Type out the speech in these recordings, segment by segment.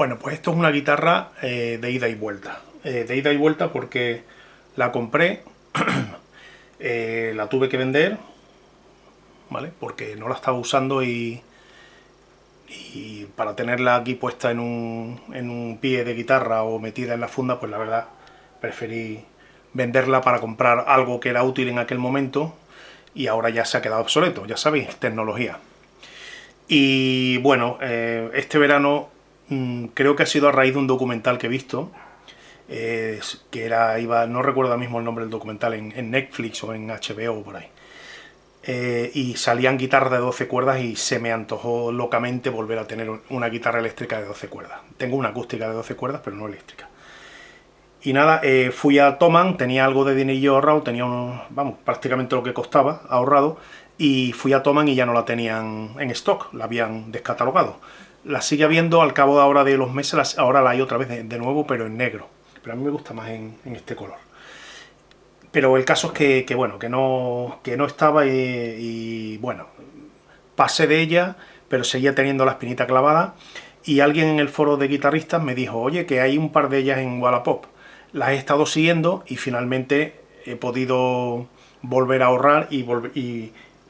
Bueno, pues esto es una guitarra eh, de ida y vuelta. Eh, de ida y vuelta porque la compré, eh, la tuve que vender, ¿vale? Porque no la estaba usando y, para tenerla aquí puesta en un, en un pie de guitarra o metida en la funda, pues la verdad preferí venderla para comprar algo que era útil en aquel momento y ahora ya se ha quedado obsoleto, ya sabéis, tecnología. Y bueno, este verano Mm, creo que ha sido a raíz de un documental que he visto, que era, iba, no recuerdo mismo el nombre del documental, en, Netflix o en HBO o por ahí. Eh, y salían guitarras de 12 cuerdas y se me antojó locamente volver a tener una guitarra eléctrica de 12 cuerdas. Tengo una acústica de 12 cuerdas, pero no eléctrica. Y nada, eh, fui a Toman, tenía algo de dinero ahorrado, tenía vamos, prácticamente lo que costaba ahorrado, y fui a Toman y ya no la tenían en stock, la habían descatalogado la sigue viendo al cabo de ahora de los meses, ahora la hay otra vez de, nuevo, pero en negro. Pero a mí me gusta más en, este color. Pero el caso es que, bueno, que no, que no estaba y, bueno, pasé de ella, pero seguía teniendo la espinita clavada. Y alguien en el foro de guitarristas me dijo, oye, que hay un par de ellas en Wallapop. Las he estado siguiendo y finalmente he podido volver a ahorrar y,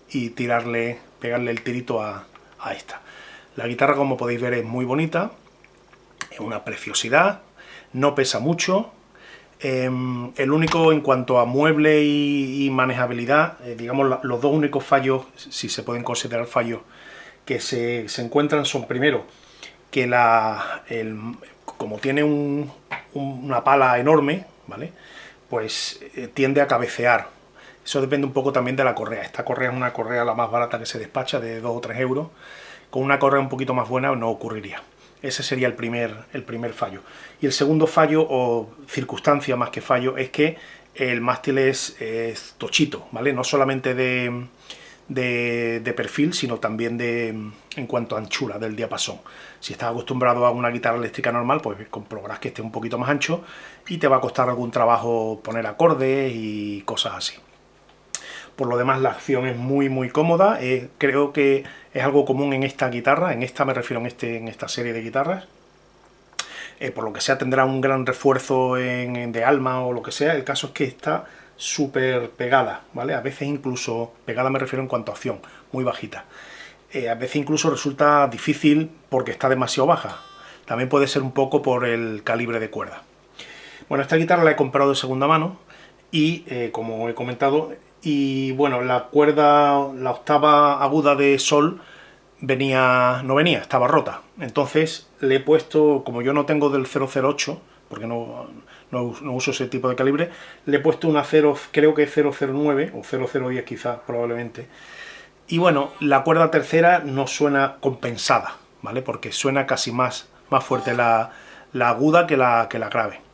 y, tirarle, pegarle el tirito a esta. La guitarra, como podéis ver, es muy bonita, es una preciosidad, no pesa mucho. Em, el único en cuanto a mueble y, manejabilidad, eh, digamos los dos únicos fallos, si se pueden considerar fallos, que se, encuentran son primero que la, como tiene una pala enorme, ¿vale? pues eh, tiende a cabecear. Eso depende un poco también de la correa. Esta correa es una correa la más barata que se despacha, de 2 o 3 euros con una correa un poquito más buena no ocurriría. Ese sería el primer, el primer fallo. Y el segundo fallo, o circunstancia más que fallo, es que el mástil es, tochito, ¿vale? No solamente de, de, perfil, sino también de, en cuanto a anchura del diapasón. Si estás acostumbrado a una guitarra eléctrica normal, pues comprobarás que esté un poquito más ancho y te va a costar algún trabajo poner acordes y cosas así. Por lo demás, la acción es muy muy cómoda, eh, creo que es algo común en esta guitarra, en esta me refiero en, este, en esta serie de guitarras. Eh, por lo que sea tendrá un gran refuerzo en, de alma o lo que sea, el caso es que está súper pegada, ¿vale? A veces incluso, pegada me refiero en cuanto a acción, muy bajita. Eh, a veces incluso resulta difícil porque está demasiado baja. También puede ser un poco por el calibre de cuerda. Bueno, esta guitarra la he comprado de segunda mano y, como he comentado, y bueno, la cuerda, la octava aguda de sol venía no venía, estaba rota. Entonces le he puesto, como yo no tengo del 008, porque no, no, uso ese tipo de calibre, le he puesto una 0, creo que 009 o 0010 quizás, probablemente. Y bueno, la cuerda tercera no suena compensada, ¿vale? Porque suena casi más, más fuerte la, la aguda que la, que la grave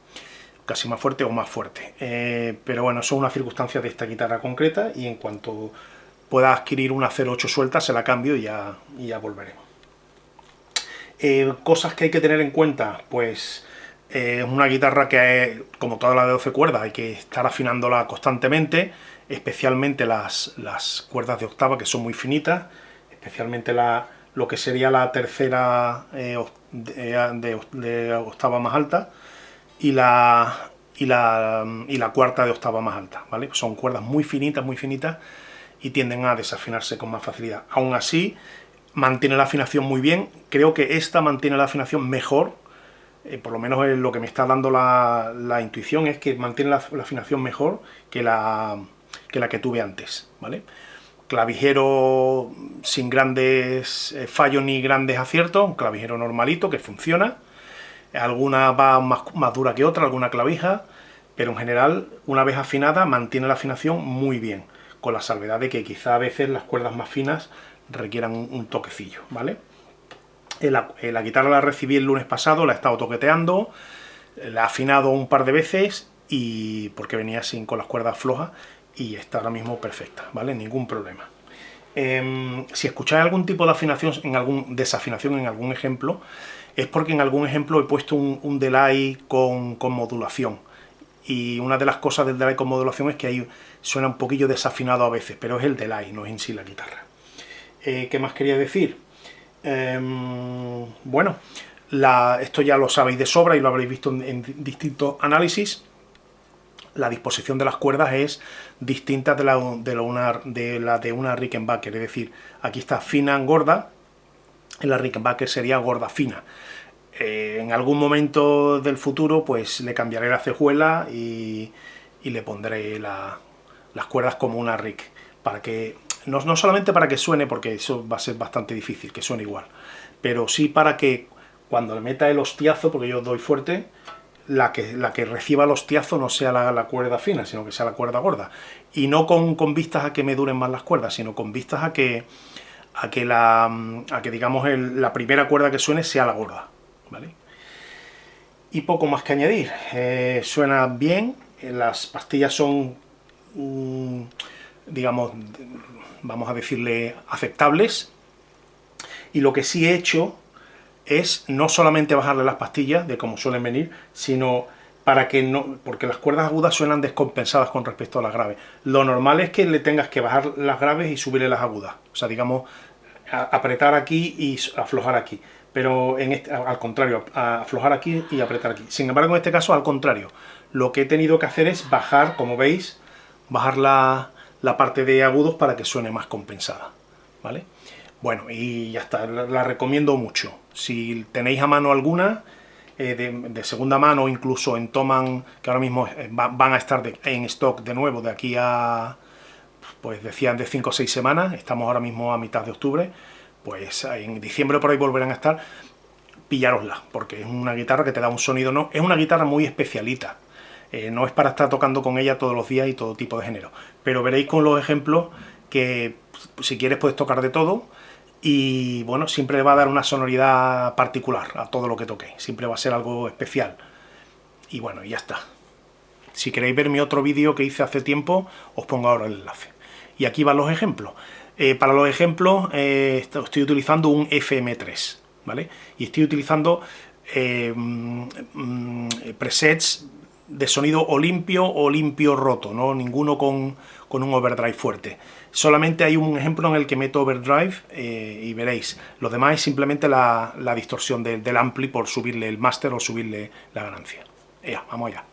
casi más fuerte o más fuerte. Eh, pero bueno, son unas circunstancias de esta guitarra concreta y en cuanto pueda adquirir una 08 suelta se la cambio y ya, ya volveremos. Eh, cosas que hay que tener en cuenta, pues eh, es una guitarra que, como toda la de 12 cuerdas, hay que estar afinándola constantemente, especialmente las, las cuerdas de octava que son muy finitas, especialmente la, lo que sería la tercera de octava más alta, y la, y la, y la cuarta de octava más alta, ¿vale? Son cuerdas muy finitas, muy finitas, y tienden a desafinarse con más facilidad. Aún así, mantiene la afinación muy bien, creo que esta mantiene la afinación mejor, eh, por lo menos lo que me está dando la, la intuición es que mantiene la, afinación mejor que la, que la que tuve antes, ¿vale? Clavijero sin grandes eh, fallos ni grandes aciertos, un clavijero normalito que funciona, alguna va más, dura que otra, alguna clavija, pero en general, una vez afinada, mantiene la afinación muy bien, con la salvedad de que quizá a veces las cuerdas más finas requieran un, toquecillo, ¿vale? La, la, guitarra la recibí el lunes pasado, la he estado toqueteando, la he afinado un par de veces, y porque venía sin con las cuerdas flojas, y está ahora mismo perfecta, ¿vale? Ningún problema. Em, si escucháis algún tipo de afinación, en algún desafinación en algún ejemplo, es porque en algún ejemplo he puesto un, delay con, modulación. Y una de las cosas del delay con modulación es que ahí suena un poquillo desafinado a veces, pero es el delay, no es en sí la guitarra. Eh, ¿Qué más quería decir? Em, bueno, esto ya lo sabéis de sobra y lo habréis visto en, distintos análisis, la disposición de las cuerdas es distinta de la de, una, de, la de una Rickenbacker, es decir, aquí está fina gorda, la Rickenbacker sería gorda fina. Eh, en algún momento del futuro pues le cambiaré la cejuela y, le pondré las cuerdas como una Rick, para que, no, no solamente para que suene, porque eso va a ser bastante difícil, que suene igual, pero sí para que cuando le meta el hostiazo, porque yo doy fuerte, la que, la que reciba el hostiazo no sea la, cuerda fina, sino que sea la cuerda gorda. Y no con, con, vistas a que me duren más las cuerdas, sino con vistas a que, a que, la, a que digamos, la primera cuerda que suene sea la gorda. ¿vale? Y poco más que añadir. Eh, suena bien, eh, las pastillas son, mm, digamos, vamos a decirle, aceptables. Y lo que sí he hecho es no solamente bajarle las pastillas, de como suelen venir, sino para que no, porque las cuerdas agudas suenan descompensadas con respecto a las graves. Lo normal es que le tengas que bajar las graves y subirle las agudas, o sea, digamos, apretar aquí y aflojar aquí, pero en este, al contrario, aflojar aquí y apretar aquí. Sin embargo, en este caso, al contrario, lo que he tenido que hacer es bajar, como veis, bajar la, la parte de agudos para que suene más compensada, ¿vale? Bueno, y ya está, la, recomiendo mucho. Si tenéis a mano alguna, eh, de, segunda mano, incluso en Toman, que ahora mismo eh, van a estar en stock de nuevo de aquí a, pues decían de 5 o 6 semanas, estamos ahora mismo a mitad de octubre, pues en diciembre por ahí volverán a estar, pillárosla, porque es una guitarra que te da un sonido, no, es una guitarra muy especialita, eh, no es para estar tocando con ella todos los días y todo tipo de género, pero veréis con los ejemplos que si quieres puedes tocar de todo, y bueno, siempre va a dar una sonoridad particular a todo lo que toque, siempre va a ser algo especial. Y bueno, ya está. Si queréis ver mi otro vídeo que hice hace tiempo, os pongo ahora el enlace. Y aquí van los ejemplos. Eh, para los ejemplos eh, estoy utilizando un FM3, ¿vale? Y estoy utilizando eh, mm, presets de sonido o limpio o limpio roto, ¿no? Ninguno con, un overdrive fuerte. Solamente hay un ejemplo en el que meto overdrive y veréis. Lo demás es simplemente la, distorsión del ampli por subirle el máster o subirle la ganancia. Ya, vamos allá.